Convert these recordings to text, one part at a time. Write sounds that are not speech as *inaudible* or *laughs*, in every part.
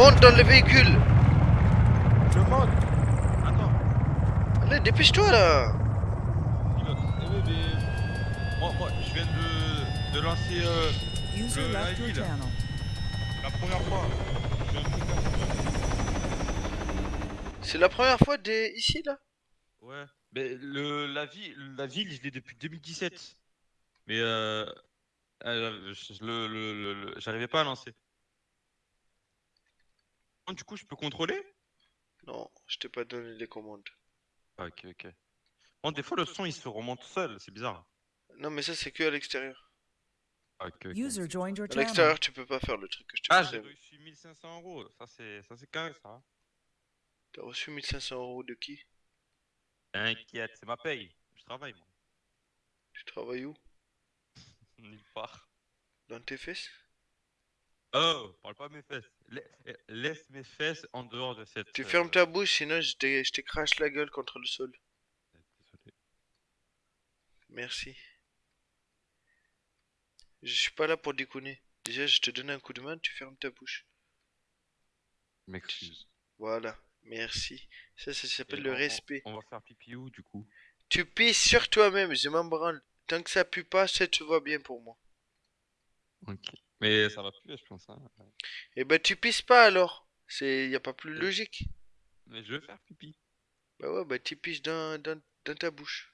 Monte dans le véhicule Je monte. Attends. Allez, dépêche-toi là Pilote. Eh oui, mais... Moi, moi, je viens de, de lancer euh, Le- la la première fois. C'est la première fois des... ici là? Ouais. Mais le, la, ville, la ville, je l'ai depuis 2017. Mais euh, euh, je- le, le, le- le- j'arrivais pas à lancer. Oh, Du coup, je peux contrôler? Non, je t'ai pas donné les commandes. Ah, Ok, ok. Bon, des fois, le son, il se remonte seul. C'est bizarre. Non, mais ça c'est que à l'extérieur. Ah, Ok, ok. User joined your À channel. l'extérieur, tu peux pas faire le truc que je te Ah, j'ai reçu 1500 euros. Ça, c'est ça, c'est carré, ça. hein. T'as reçu 1500 euros de qui? Inquiète, c'est ma paye. Je travaille, moi. Tu travailles où? *laughs* Nulle part. Dans tes fesses? Oh, parle pas de mes fesses. Laisse mes fesses en dehors de cette. Tu euh, fermes ta bouche, sinon je t'écrache la gueule contre le sol. Désolé. Merci. Je suis pas là pour déconner. Déjà, je te donne un coup de main, tu fermes ta bouche. M'excuse. Voilà, merci. Ça, ça s'appelle le on- respect. On va faire pipi où, du coup? Tu pisses sur toi-même, je m'en branle. Tant que ça pue pas, ça te va bien pour moi. Ok. Mais ça va plus, je pense. Hein. Eh ben, tu pisses pas alors. C'est, y a pas plus logique. Mais je vais faire pipi. Bah ouais, bah tu pisses dans, dans, dans ta bouche.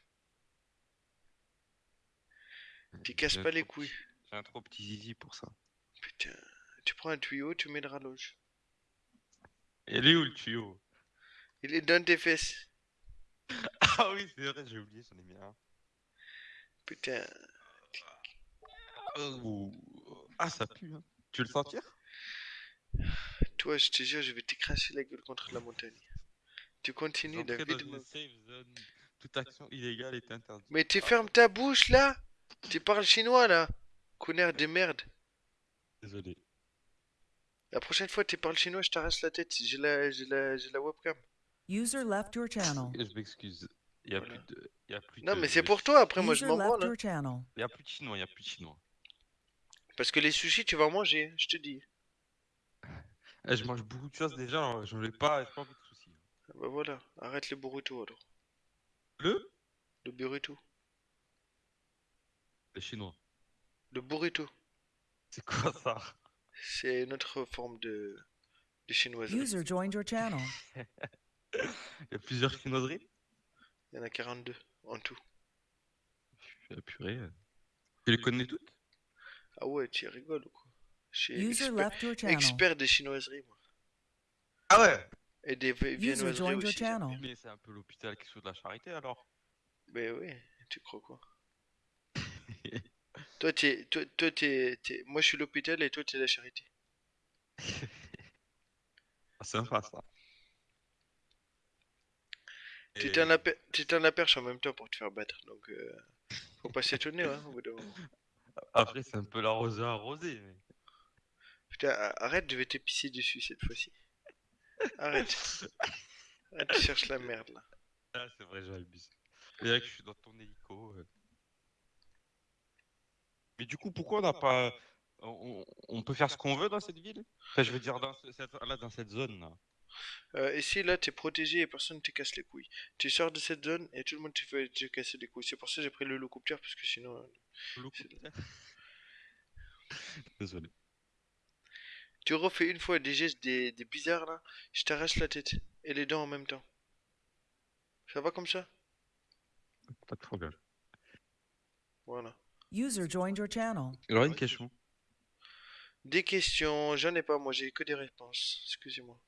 Tu casses pas les couilles. J'ai un trop petit zizi pour ça. Putain, tu prends un tuyau, tu mets le rallonge. Il est où le tuyau? Il est dans tes fesses. *laughs* Ah oui, c'est vrai, j'ai oublié, j'en ai mis un. Putain, Oh. Ah, ça pue. Hein. Tu veux le sentir toi, je te jure, je vais t'écracher la gueule contre la montagne. Tu continues, David. dans moi. une safe zone. Toute action illégale est interdite. Mais tu fermes ta bouche là Tu parles chinois là Connard de merde. Désolé. La prochaine fois tu parles chinois, je t'arrache la tête. J'ai la, j'ai la, la webcam. User left your channel. Je m'excuse. Il y a Voilà. plus de. Il y a plus Non, de- mais c'est pour toi, après moi je m'en branle. hein. Il y a plus de chinois, il y a plus de chinois. Parce que les sushis, tu vas en manger, je te dis. Eh, je mange beaucoup de choses déjà, alors j'en ai pas, j'ai pas envie de soucis. Ah Bah voilà, arrête le burrito alors. Le? Le burrito. Les chinois. Le burrito. C'est quoi ça? C'est une autre forme de, de chinoiserie. User joined your channel. *laughs* Il y a plusieurs chinoiseries? Il y en a 42 en tout. Ah, Purée. Tu les connais toutes? Ah ouais, tu rigoles ou quoi? Je suis User expert, left your channel. expert des chinoiseries, moi. Ah ouais? Et des viennoiseries joined your aussi. Mais c'est un peu l'hôpital qui se de la charité alors. Mais oui, tu crois quoi? *laughs* Toi, t'es, toi, toi, t'es, moi je suis l'hôpital et toi t'es la charité. Ah, c'est sympa ça. Tu Et- t'en la, per- tu t'en la perche en même temps pour te faire battre, donc euh, faut pas s'étonner, hein, au bout d'un moment. Après, c'est un peu l'arroseur arrosé. Mais... Putain, arrête, je vais t'épicer dessus cette fois-ci. Arrête. Arrête, tu cherches la merde là. Ah, c'est vrai, j'abuse. C'est vrai que je suis dans ton hélico. euh. Mais du coup, pourquoi on n'a pas. On, on peut faire ce qu'on veut dans cette ville? Enfin, je veux dire, dans, ce- cette, là, dans cette zone là. Euh, ici, là, t'es protégé et personne te casse les couilles. Tu sors de cette zone et tout le monde te fait te casser les couilles. C'est pour ça que j'ai pris le hélicoptère parce que sinon. euh. *laughs* Désolé. Tu refais une fois des gestes des, des bizarres là, je t'arrache la tête et les dents en même temps. Ça va comme ça? Pas de problème. Voilà. User joined your channel. J'aurais une question. Des questions, j'en ai pas, moi j'ai que des réponses. Excusez-moi.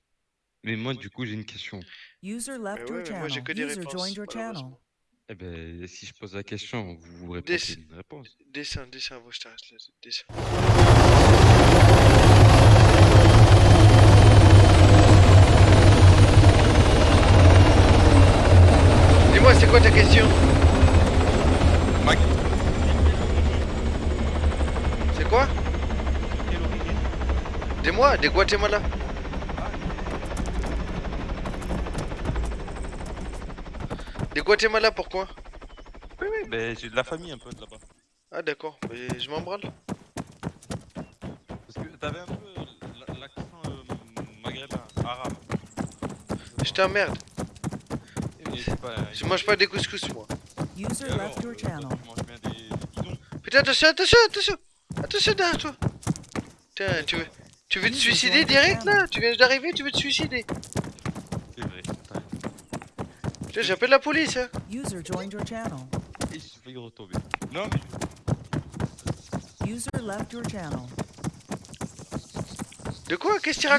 Mais moi, du coup, j'ai une question. User left ouais, your mais moi j'ai channel. que des User réponses. joined your channel. Eh ben, si je pose la question, vous vous répondez Des- une réponse. Descends, descends, je la tête. Descends. Dis-moi, c'est quoi ta question? Mac, C'est quoi? Dis-moi, des Guatemala. Des Guatemala, pourquoi? Oui, oui, ben, j'ai de la famille un peu de là-bas. Ah d'accord, mais je m'en branle. Parce que t'avais un peu l- l'accent euh, maghrébin. Putain, merde. Et c'est pas- Je mange pas des couscous, moi. User alors, left your euh, toi, channel. des. Putain, attention, attention, attention. Attention derrière toi. Putain, tu veux, tu veux te suicider direct là? Tu viens d'arriver, tu veux te suicider Putain, j'appelle la police, hein. User joined your channel. Et j'ai failli retomber. Non, mais User left your channel. De quoi? Qu'est-ce que tu User